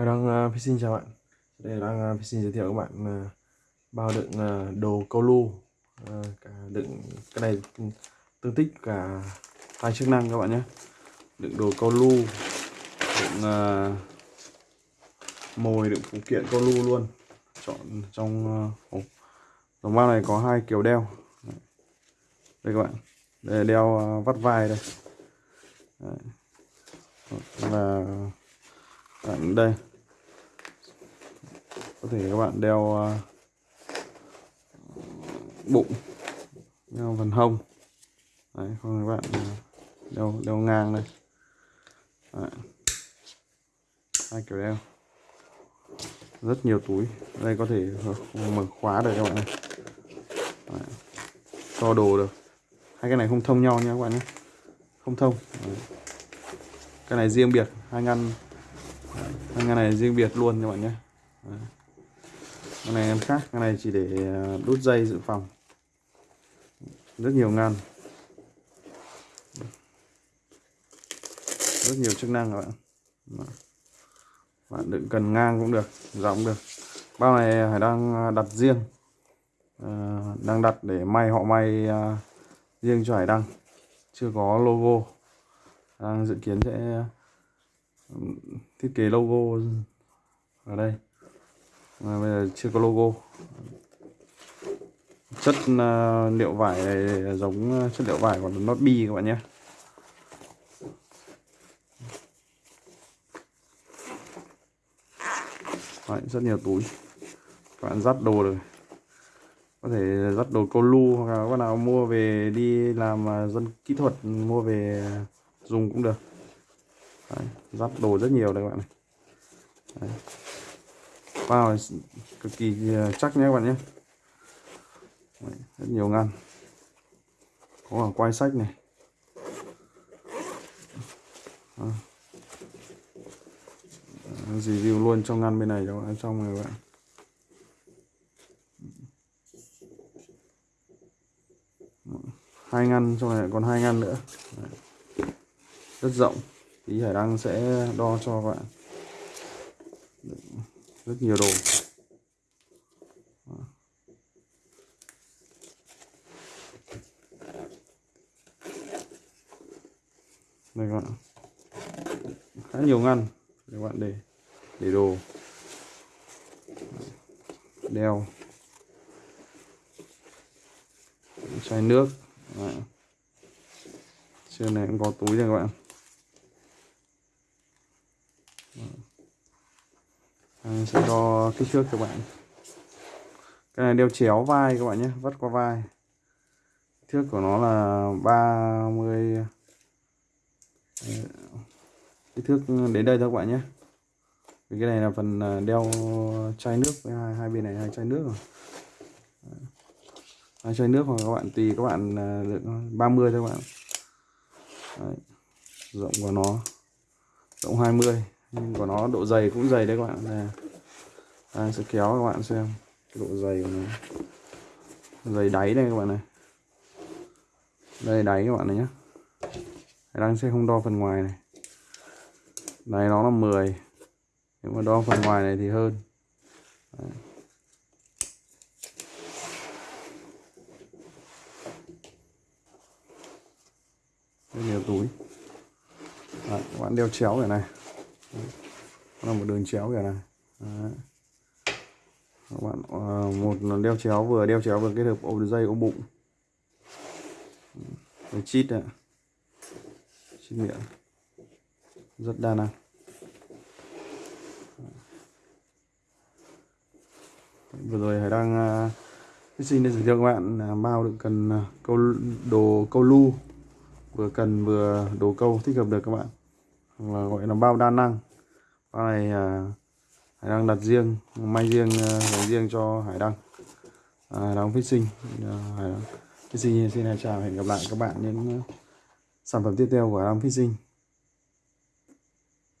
Hải đang uh, xin chào bạn. Đây đang uh, xin giới thiệu các bạn uh, bao đựng uh, đồ câu lu uh, cả đựng cái này tương tích cả hai chức năng các bạn nhé. Đựng đồ câu lu đựng uh, mồi đựng phụ kiện câu lu luôn. Chọn trong uh, hộp dòng bao này có hai kiểu đeo. Đây các bạn đây là đeo uh, vắt vai đây. Đấy. và bạn đây có thể các bạn đeo ờ, bụng, đeo phần hông. Đấy, không các bạn ờ, đeo đeo ngang đây. Đấy. hai kiểu đeo. Rất nhiều túi. Đây có thể mở khóa được các bạn này. Đấy. cho đồ được. Hai cái này không thông nhau nha các bạn nhé. Không thông. Đấy. cái này riêng biệt. Hai ngăn. Hai ngăn này riêng biệt luôn các bạn nhé. Đấy cái này em khác cái này chỉ để à, đút dây dự phòng. Rất nhiều ngăn. Rất nhiều chức năng các bạn. Bạn đựng cần ngang cũng được rộng cũng được. Bao này hải đang à, đặt riêng. À, đang đặt để may họ may à, riêng cho hải đăng. Chưa có logo. Đang dự kiến sẽ ừ, thiết kế logo ở đây mà bây giờ chưa có logo. Chất uh, liệu vải này giống à, chất liệu vải của nó bi các bạn nhé. Đấy, rất nhiều túi. Các bạn dắt đồ được. Có thể dắt đồ câu lu hoặc là các bạn nào mua về đi làm à, dân kỹ thuật mua về dùng cũng được. Đấy, dắt đồ rất nhiều đây các bạn này. Đấy bao cực kỳ ờ, chắc nhé các bạn nhé. Đấy, rất nhiều ngăn. Có cả quay sách này. À. review luôn trong ngăn bên này cho bạn trong này các bạn. Hai ngăn trong này còn hai ngăn nữa. Đấy. rất rộng. Tí hải đăng sẽ đo cho các bạn rất nhiều đồ. Đây các bạn khá nhiều ngăn để các bạn để để đồ. Đeo. Chai nước. Đấy. trên này cũng có túi nha các bạn. Sẽ đo kích thước các bạn. Cái này đeo chéo vai các bạn nhé vắt qua vai. Thước của nó là 30 kích thước đến đây thôi các bạn nhé. Vì cái này là phần à, đeo chai nước với hai, hai bên này hai chai nước rồi. Hai chai nước hoặc các bạn tùy các bạn à, lượng 30 thôi các bạn. Đấy. rộng của nó rộng 20 nhưng của nó độ dày cũng dày đấy các bạn. Này đây sẽ kéo các bạn xem cái độ dày của nó. Dày đáy đây các bạn này. Đây đáy các bạn này nhé đang sẽ không đo phần ngoài này. Này nó là 10 nếu mà đo phần ngoài này thì hơn. Đấy. rất nhiều túi. Đấy, các bạn đeo chéo này này. Đấy. là một đường chéo kiểu này. Đấy. các bạn à, một đeo chéo vừa đeo chéo vừa kết hợp ôm dây ôm bụng. Cái chít này chít miệng. Rất đa năng. Vừa rồi hải đang uh, xin để giới thiệu các bạn uh, bao đựng cần uh, câu đồ câu lu. Vừa cần vừa đồ câu thích hợp được các bạn là gọi là bao đa năng. Bao này à, hải đăng đặt riêng may riêng dành riêng cho hải đăng. À, hải đăng sinh à, hải đăng sinh xin chào hẹn gặp lại các bạn những à, sản phẩm tiếp theo của hải đăng sinh.